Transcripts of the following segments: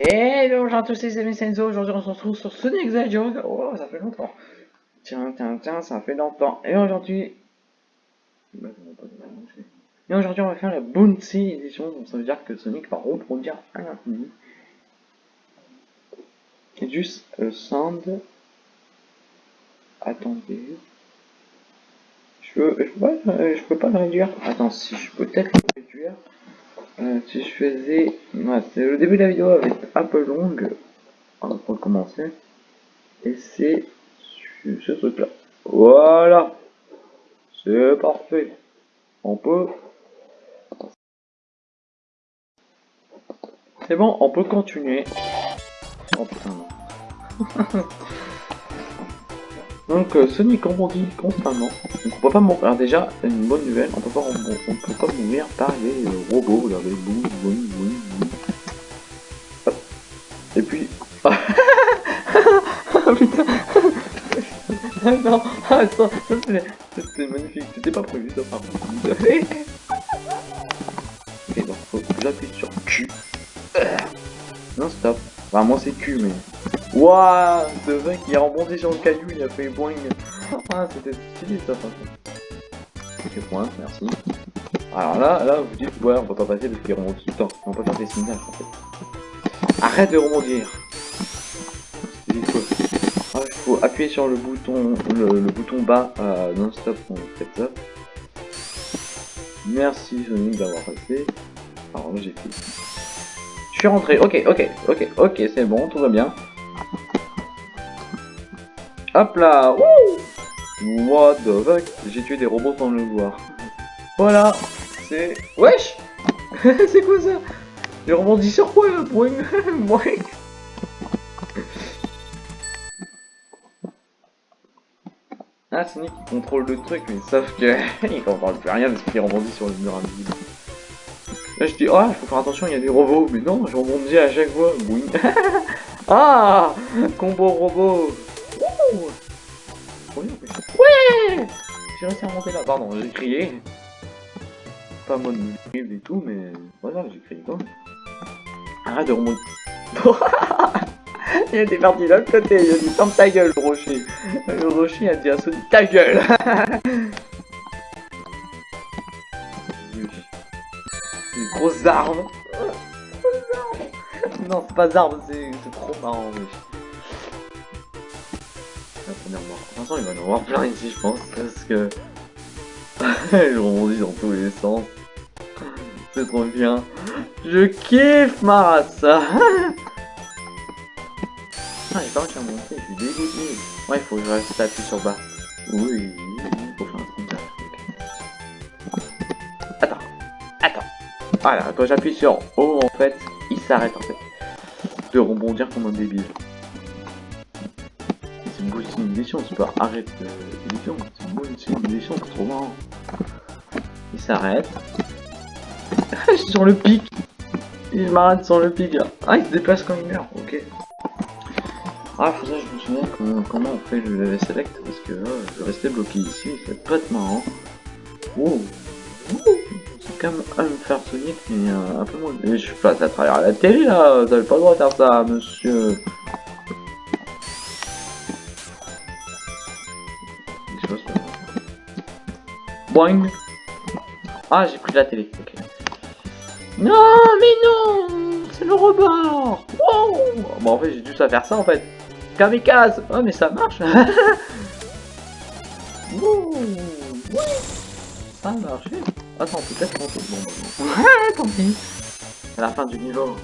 Et bonjour à tous les amis Senzo, aujourd'hui on se retrouve sur Sonic Hedgehog. Oh, ça fait longtemps. Tiens, tiens, tiens, ça fait longtemps. Et aujourd'hui... Et aujourd'hui on va faire la Bouncy édition, donc ça veut dire que Sonic va reproduire à l'infini. Et juste le sound... Attendez... Je peux, je pas, je peux pas le réduire. Attends, si je peux peut-être le réduire. Euh, si je faisais... Le début de la vidéo avec un peu longue. On va recommencer. Et c'est ce truc là. Voilà C'est parfait. On peut... C'est bon, on peut continuer. Oh. Donc euh, Sonic rebondit constamment. Donc on peut pas mourir. Alors déjà, une bonne nouvelle, on peut pas, on, peut pas mourir par les euh, robots. Regardez, boum, boum, boum, boum. Et puis. oh putain ah non, attends, c'était magnifique, c'était pas prévu ça par contre. ok, donc faut que j'appuie sur Q. Non, stop. Enfin, moi c'est Q, mais. Wouah De vrai qui a rebondi sur le caillou, il a fait boing. Ah, c'était stylé ça, par contre. Ok, point, merci. Alors là, là, vous dites, ouais, on peut pas passer parce qu'il remonte tout le temps. On peut faire des signaux en fait. Arrête de rebondir. Il faut, ah, il faut appuyer sur le bouton, le, bouton bas euh, non-stop on fait ça. Merci Sonic d'avoir passé. Alors là, j'ai fait. Je suis rentré, ok, ok, ok, ok, c'est bon, tout va bien. Hop là What the fuck J'ai tué des robots sans le voir. Voilà C'est... Wesh C'est quoi ça Il rebondit sur quoi là Boing Ah, Sonic il contrôle le truc, mais sauf que il comprend plus rien parce qu'il rebondit sur le mur invisible. Là je dis, ah, il faut faire attention, il y a des robots. Mais non, je rebondis à chaque fois. Ah Combo robot. J'ai réussi à monter là. Pardon, j'ai crié. Pas mode et tout, mais voilà, j'ai crié quoi. Arrête de remonter. il était parti de l'autre côté, il a dit ferme ta gueule le rocher. Le rocher a dit à Sonic ta gueule Grosse arme Non, c'est pas arme, c'est trop marrant. Première mort. Il va en avoir plein ici, je pense, parce que... je rebondis dans tous les sens. C'est trop bien. Je kiffe ma race Ah, j'ai pas réussi à monter, je suis dégoûté. Ouais, il faut que je reste appuyé sur bas. Oui, faut faire un truc là. Voilà, quand j'appuie sur O, en fait, il s'arrête en fait. De rebondir comme un débile. C'est une bonne c'est pas arrête euh, l'édition, c'est une bonne simulation, c'est trop marrant. Il s'arrête. je suis sur le pic. Il m'arrête sur le pic. Ah, il se déplace comme une merde, ok. Ah, faut ça, je me souviens comment, on fait le level select parce que là, je restais bloqué ici, c'est pas être marrant. Wow quand même un faire Sonic, mais euh, un peu moins. Mais je passe à travers la télé là, vous avez pas le droit de faire ça, monsieur. Ah, j'ai pris la télé, ok. Non, mais non C'est le rebord Wow Bon, en fait, j'ai dû ça faire ça en fait. Kamikaze Oh, mais ça marche Oui Ça a marché Attends, peut-être qu'on peut... Bon, bon. Ouais, tant pis. C'est la fin du niveau.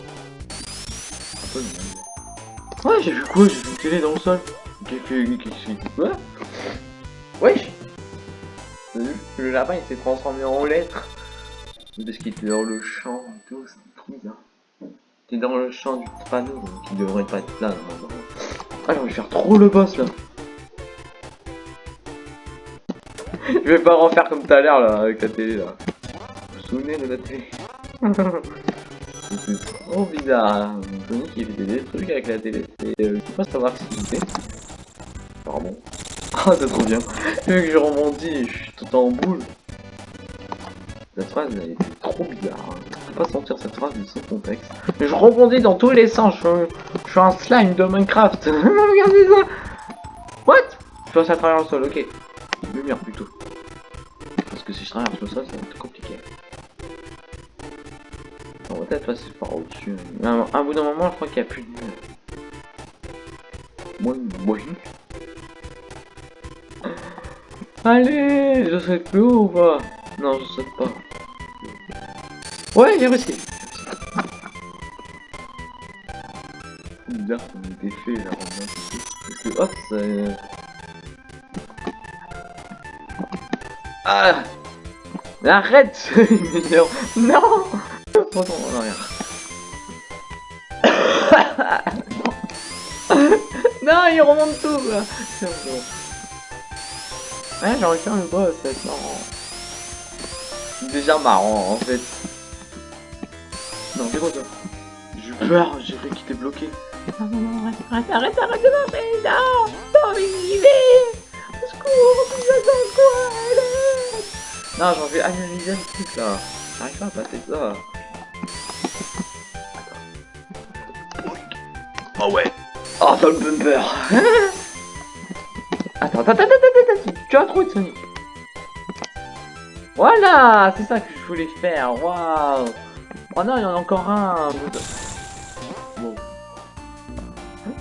Ouais, j'ai vu quoi? J'ai vu une télé dans le sol. Qu'est-ce que... Quoi Wesh Le lapin, il s'est transformé en lettres. Parce qu'il était dans le champ et tout, c'est trop bizarre. T'es dans le champ du panneau, donc il devrait pas être là. normalement. Ah, je vais faire trop le boss, là. Je vais pas refaire comme tout à l'heure là avec la télé là. Vous vous souvenez de la télé? C'est trop bizarre. Sonic il fait des trucs avec la télé et euh, je peux pas savoir ce qu'il fait. Pardon. Ah c'est trop bien. Vu que je rebondis je suis tout en boule. La phrase elle était trop bizarre. Hein. pas sortir cette phrase du sans contexte. Mais je rebondis dans tous les sens, je, je suis un slime de Minecraft. Regardez ça What? Je passe à travers le sol, ok. Lumière plutôt. Parce que si je traverse le sol, ça va être compliqué. On va peut-être passer par au-dessus. Un bout d'un moment, je crois qu'il n'y a plus de lumière. Moi, moi. Allez, je saute plus haut ou pas Non, je saute pas. Ouais, j'ai réussi. Bizarre ait été fait là. Parce que hop, ça. Ah Arrête Non Retourne en arrière. non, il remonte tout là. Ouais, j'aurais fait un boss, c'est marrant. C'est déjà marrant en fait. Non, c'est quoi ça J'ai eu peur, j'ai cru qu'il était bloqué. Non, non, non, arrête, arrête, arrête, arrête de marcher, non Non, mais j'y vais Au secours, vous êtes dans quoi Arrête Non, j'en vais analyser le truc là. J'arrive pas à passer ça. Oh ouais Oh, dans le bumper Attends, attends, attends, attends, attends, tu as trop de Sonic. Voilà, c'est ça que je voulais faire, waouh Oh non, il y en a encore un Bon.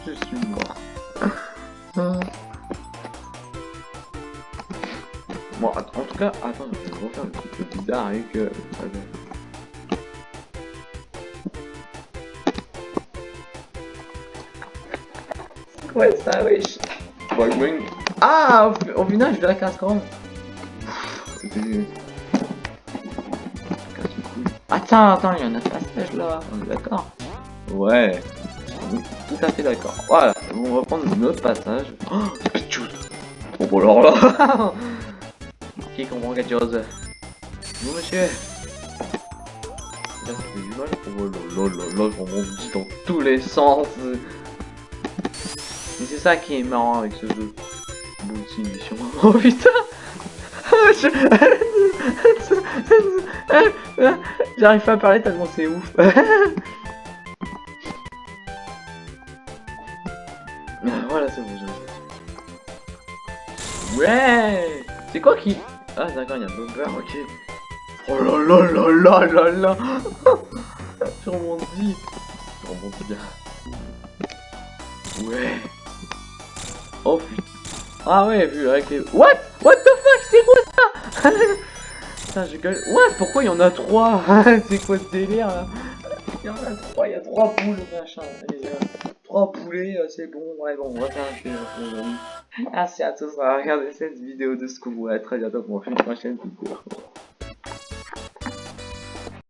Je suis mort. Bon, en tout cas, attends, je vais refaire le truc bizarre avec... Euh, Ouais, ça, wesh. Boing, boing. Ah, au, au final, je casse quand même. C'était... Attends, attends, il y a un passage là, on est d'accord Ouais, tout à fait d'accord. Voilà, on va prendre un autre passage. Oh, Pichou Oh, bon alors là Qui comprend quelque chose? Vous, monsieur? Là, du mal. Oh là là là là, je remonte dans tous les sens. Et c'est ça qui est marrant avec ce jeu. Oh putain J'arrive pas à parler tellement c'est ouf. voilà, c'est bon, Ouais C'est quoi qui... Ah d'accord, il y a bumper, ok. Oh là là là là là là. Je remonte bien. Ouais. Oh putain. Ah ouais, vu avec. What? What the fuck C'est quoi ça? Putain, je gueule. What Pourquoi il y en a trois? C'est quoi ce délire là? Il y en a trois, il y a trois poules, machin. Euh, trois poulets, euh, c'est bon. Ouais, bon, on va faire un film. Merci à tous d'avoir regardé cette vidéo de Scooby. À très bientôt pour une prochaine vidéo.